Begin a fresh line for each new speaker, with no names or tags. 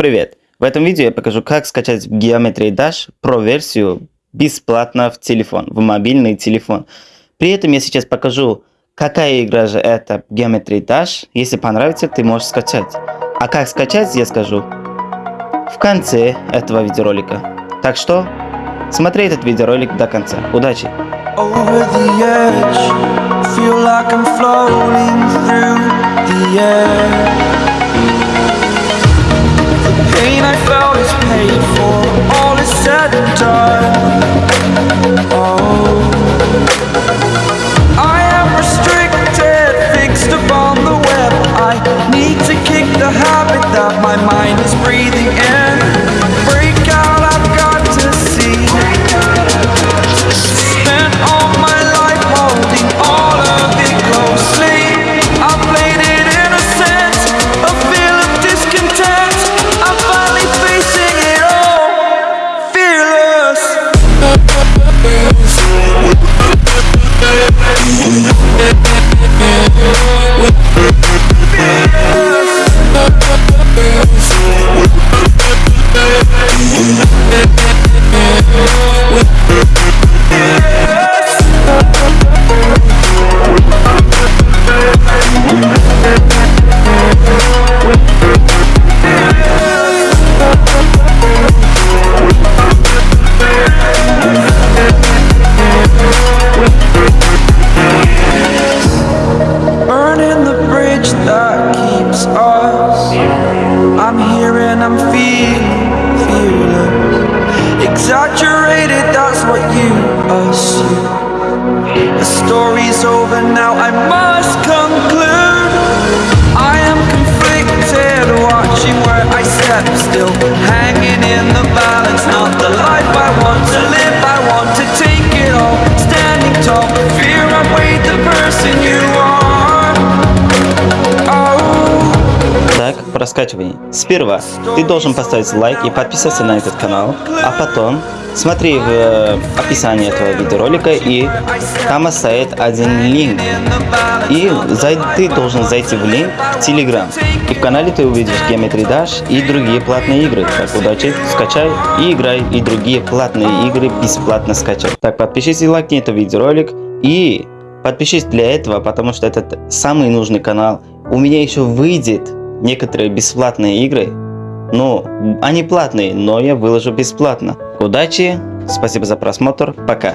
Привет! В этом видео я покажу, как скачать Geometry Dash Pro версию бесплатно в телефон, в мобильный телефон. При этом я сейчас покажу, какая игра же это Geometry Dash. Если понравится, ты можешь скачать. А как скачать, я скажу в конце этого видеоролика. Так что, смотри этот видеоролик до конца. Удачи! Over the edge, feel like I'm my mind is breathing in story's over now, I must Так, проскачивание. Сперва ты должен поставить лайк и подписаться на этот канал, а потом смотри в э, описании этого видеоролика и там оставит один линк. И зай, ты должен зайти в линк в Telegram. И в канале ты увидишь Geometry Dash и другие платные игры. Так, удачи, скачай и играй, и другие платные игры бесплатно скачай. Так, подпишись и лайкни этот видеоролик и подпишись для этого, потому что это самый нужный канал. У меня еще выйдет некоторые бесплатные игры. Ну, они платные, но я выложу бесплатно. Удачи, спасибо за просмотр, пока.